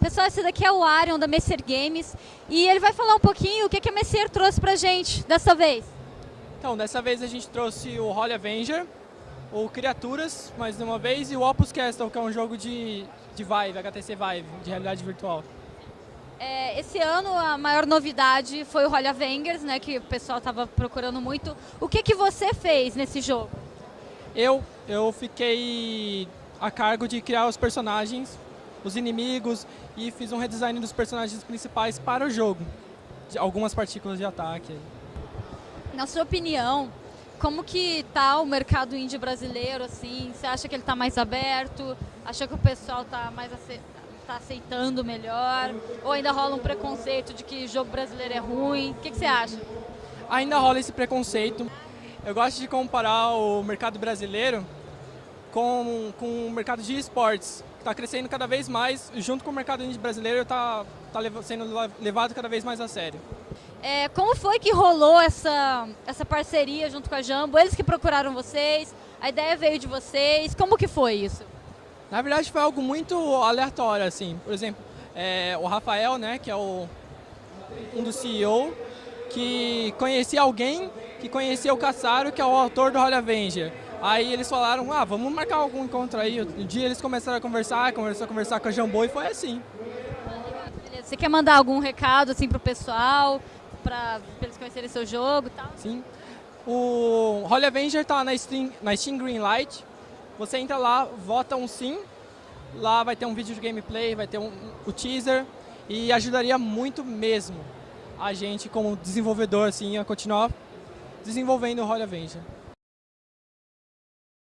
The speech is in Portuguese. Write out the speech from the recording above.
Pessoal, esse daqui é o Arion da Messer Games e ele vai falar um pouquinho o que, que a Messer trouxe pra gente dessa vez. Então, dessa vez a gente trouxe o Holy Avenger, o Criaturas, mais uma vez, e o Opus Castle, que é um jogo de, de Vive, HTC Vive, de realidade virtual. É, esse ano a maior novidade foi o Holy Avengers, né, que o pessoal estava procurando muito. O que, que você fez nesse jogo? Eu, eu fiquei a cargo de criar os personagens, os inimigos, e fiz um redesign dos personagens principais para o jogo. De algumas partículas de ataque. Na sua opinião, como que tá o mercado indie brasileiro, assim? Você acha que ele está mais aberto? Acha que o pessoal está mais ace... tá aceitando melhor? Ou ainda rola um preconceito de que jogo brasileiro é ruim? O que, que você acha? Ainda rola esse preconceito. Eu gosto de comparar o mercado brasileiro com, com o mercado de esportes, que está crescendo cada vez mais, junto com o mercado brasileiro está tá sendo levado cada vez mais a sério. É, como foi que rolou essa, essa parceria junto com a Jambo? Eles que procuraram vocês? A ideia veio de vocês? Como que foi isso? Na verdade foi algo muito aleatório, assim. Por exemplo, é, o Rafael, né, que é o, um dos CEO, que conhecia alguém que conhecia o Caçaro, que é o autor do Holy Avenger. Aí eles falaram, ah, vamos marcar algum encontro aí. Um dia eles começaram a conversar, começaram a conversar com a Jambô e foi assim. Você quer mandar algum recado assim pro pessoal, para eles conhecerem seu jogo e tal? Sim. O Holy Avenger tá na Steam, na Steam Greenlight. Você entra lá, vota um sim. Lá vai ter um vídeo de gameplay, vai ter um, o teaser. E ajudaria muito mesmo a gente como desenvolvedor assim, a continuar desenvolvendo o Holy Avenger.